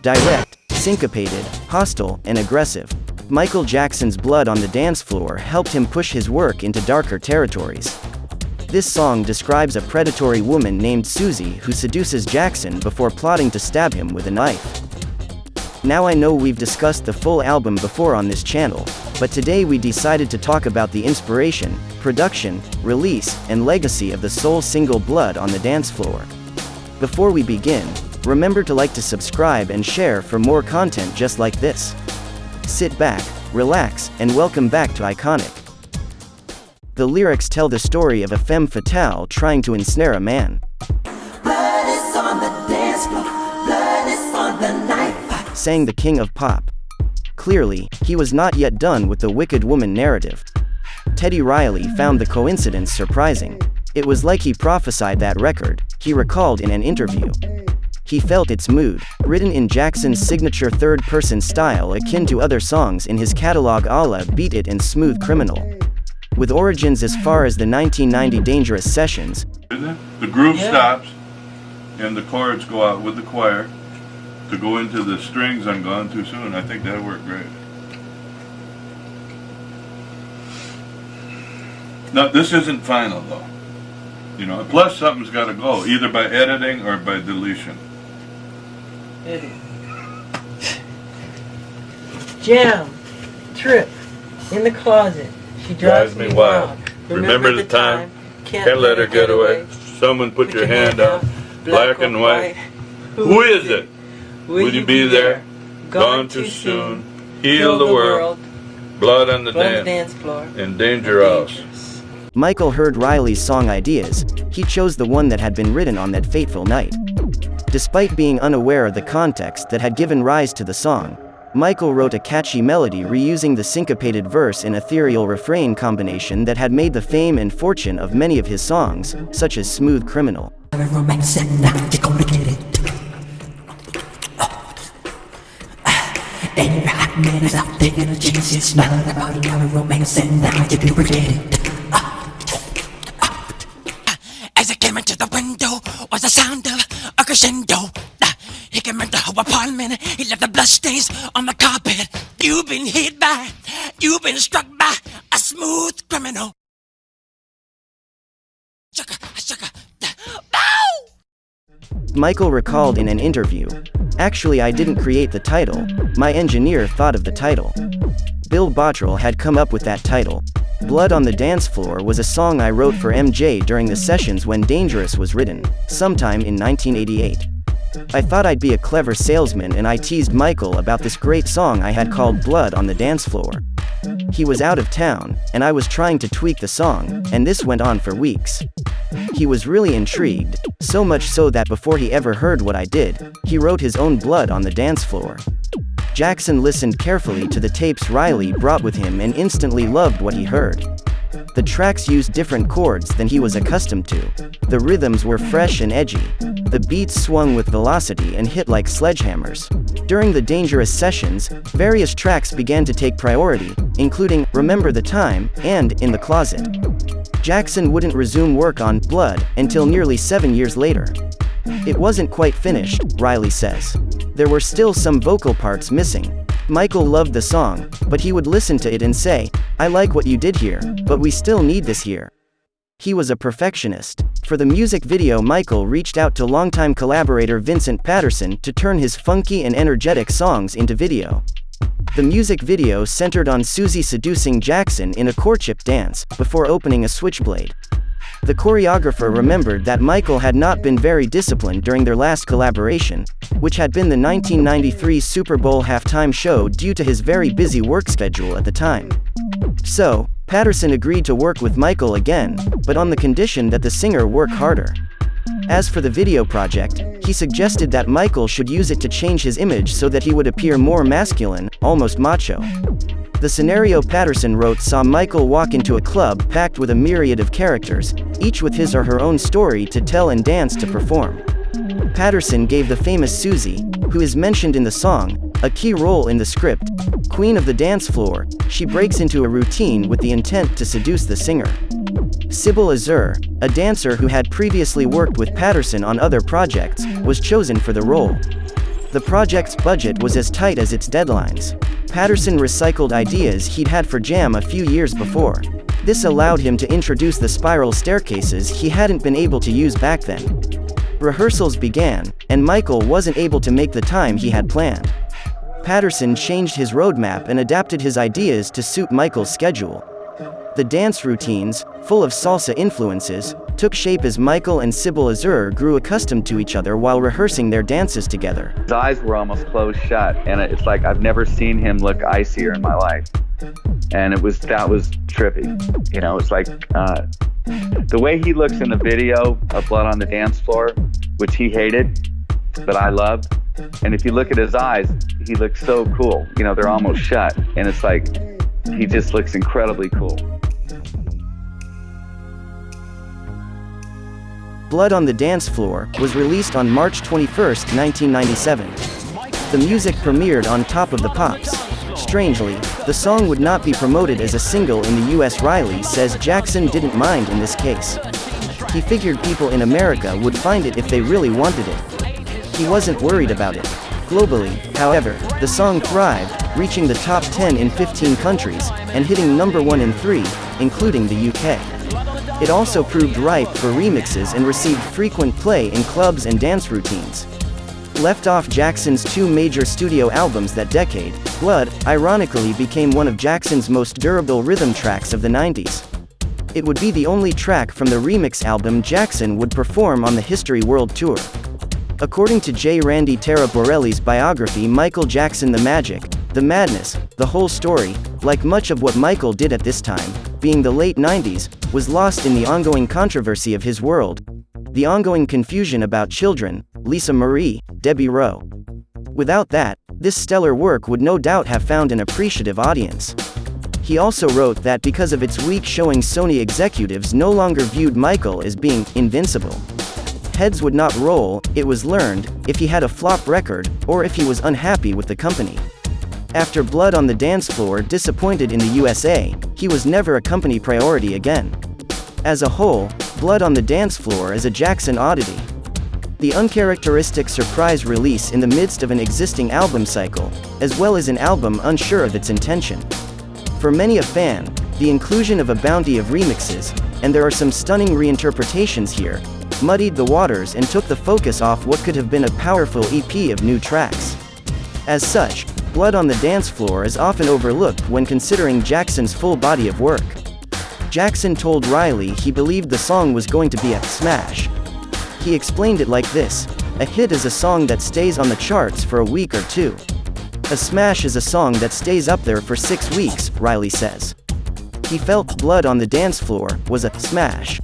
Direct, syncopated, hostile, and aggressive. Michael Jackson's blood on the dance floor helped him push his work into darker territories. This song describes a predatory woman named Susie who seduces Jackson before plotting to stab him with a knife. Now I know we've discussed the full album before on this channel, but today we decided to talk about the inspiration, production, release, and legacy of the soul single Blood on the Dance Floor. Before we begin, remember to like to subscribe and share for more content just like this. Sit back, relax, and welcome back to Iconic. The lyrics tell the story of a femme fatale trying to ensnare a man. Blood is on the dance floor. Blood is on the knife. sang the king of pop. Clearly, he was not yet done with the wicked woman narrative. Teddy Riley found the coincidence surprising. It was like he prophesied that record, he recalled in an interview. He felt its mood, written in Jackson's signature third-person style akin to other songs in his catalog a la Beat It and Smooth Criminal. With origins as far as the 1990 Dangerous Sessions, Isn't it? The groove stops and the chords go out with the choir to go into the strings on Gone Too Soon. I think that worked great. Now, this isn't final though. You know, plus something's got to go, either by editing or by deletion. Eddie. Jam, trip, in the closet. She drives, me wild. Remember the time, Can't let her get away. Someone put your hand out, black and white. Who is it? Will you be there? Gone too soon. Heal the world. Blood on the Blood on the dance. dance floor. And danger us. Dangerous. Michael heard Riley's song ideas, he chose the one that had been written on that fateful night. Despite being unaware of the context that had given rise to the song, Michael wrote a catchy melody reusing the syncopated verse and ethereal refrain combination that had made the fame and fortune of many of his songs, such as Smooth Criminal. And it. Your hot man is out in a jeans. It's not about a romance and now you do regret it. As I came into the window was the sound of a crescendo. He came into her apartment, he left the bloodstains on the carpet. You've been hit by, you've been struck by a smooth criminal. Sugar, sugar! Michael recalled in an interview, Actually, I didn't create the title, my engineer thought of the title. Bill Bottrell had come up with that title. Blood on the Dance Floor was a song I wrote for MJ during the sessions when Dangerous was written, sometime in 1988. I thought I'd be a clever salesman and I teased Michael about this great song I had called Blood on the Dance Floor. He was out of town, and I was trying to tweak the song, and this went on for weeks. He was really intrigued, so much so that before he ever heard what I did, he wrote his own blood on the dance floor. Jackson listened carefully to the tapes Riley brought with him and instantly loved what he heard. The tracks used different chords than he was accustomed to. The rhythms were fresh and edgy. The beats swung with velocity and hit like sledgehammers. During the dangerous sessions, various tracks began to take priority, including Remember the Time and In the Closet. Jackson wouldn't resume work on Blood until nearly seven years later. It wasn't quite finished, Riley says. There were still some vocal parts missing. Michael loved the song, but he would listen to it and say, I like what you did here, but we still need this here. He was a perfectionist. For the music video, Michael reached out to longtime collaborator Vincent Patterson to turn his funky and energetic songs into video. The music video centered on Susie seducing Jackson in a courtship dance, before opening a switchblade. The choreographer remembered that Michael had not been very disciplined during their last collaboration, which had been the 1993 Super Bowl halftime show due to his very busy work schedule at the time. So, Patterson agreed to work with Michael again, but on the condition that the singer work harder. As for the video project, he suggested that Michael should use it to change his image so that he would appear more masculine, almost macho. The scenario Patterson wrote saw Michael walk into a club packed with a myriad of characters, each with his or her own story to tell and dance to perform. Patterson gave the famous Susie, who is mentioned in the song, a key role in the script. Queen of the dance floor, she breaks into a routine with the intent to seduce the singer. Sybil Azur, a dancer who had previously worked with Patterson on other projects, was chosen for the role. The project's budget was as tight as its deadlines. Patterson recycled ideas he'd had for Jam a few years before. This allowed him to introduce the spiral staircases he hadn't been able to use back then. Rehearsals began, and Michael wasn't able to make the time he had planned. Patterson changed his roadmap and adapted his ideas to suit Michael's schedule. The dance routines, full of salsa influences, took shape as Michael and Sybil Azur grew accustomed to each other while rehearsing their dances together. His eyes were almost closed shut, and it's like I've never seen him look icier in my life. And it was that was trippy. You know, it's like uh, the way he looks in the video of Blood on the Dance Floor, which he hated, but I loved. And if you look at his eyes, he looks so cool. You know, they're almost shut. And it's like, he just looks incredibly cool. Blood on the Dance Floor was released on March 21, 1997. The music premiered on Top of the Pops. Strangely, the song would not be promoted as a single in the US. Riley says Jackson didn't mind in this case. He figured people in America would find it if they really wanted it. He wasn't worried about it. Globally, however, the song thrived, reaching the top 10 in 15 countries, and hitting number 1 in 3, including the UK. It also proved ripe for remixes and received frequent play in clubs and dance routines. Left off Jackson's two major studio albums that decade, Blood, ironically became one of Jackson's most durable rhythm tracks of the 90s. It would be the only track from the remix album Jackson would perform on the History World Tour. According to J. Randy Taraborelli's biography Michael Jackson The Magic, The Madness, The Whole Story, like much of what Michael did at this time, being the late 90s, was lost in the ongoing controversy of his world. The ongoing confusion about children, Lisa Marie, Debbie Rowe. Without that, this stellar work would no doubt have found an appreciative audience. He also wrote that because of its weak showing Sony executives no longer viewed Michael as being invincible heads would not roll, it was learned, if he had a flop record, or if he was unhappy with the company. After Blood on the Dance Floor disappointed in the USA, he was never a company priority again. As a whole, Blood on the Dance Floor is a Jackson oddity. The uncharacteristic surprise release in the midst of an existing album cycle, as well as an album unsure of its intention. For many a fan, the inclusion of a bounty of remixes, and there are some stunning reinterpretations here, muddied the waters and took the focus off what could have been a powerful EP of new tracks. As such, Blood on the Dance Floor is often overlooked when considering Jackson's full body of work. Jackson told Riley he believed the song was going to be a smash. He explained it like this A hit is a song that stays on the charts for a week or two. A smash is a song that stays up there for six weeks, Riley says. He felt Blood on the Dance Floor was a smash.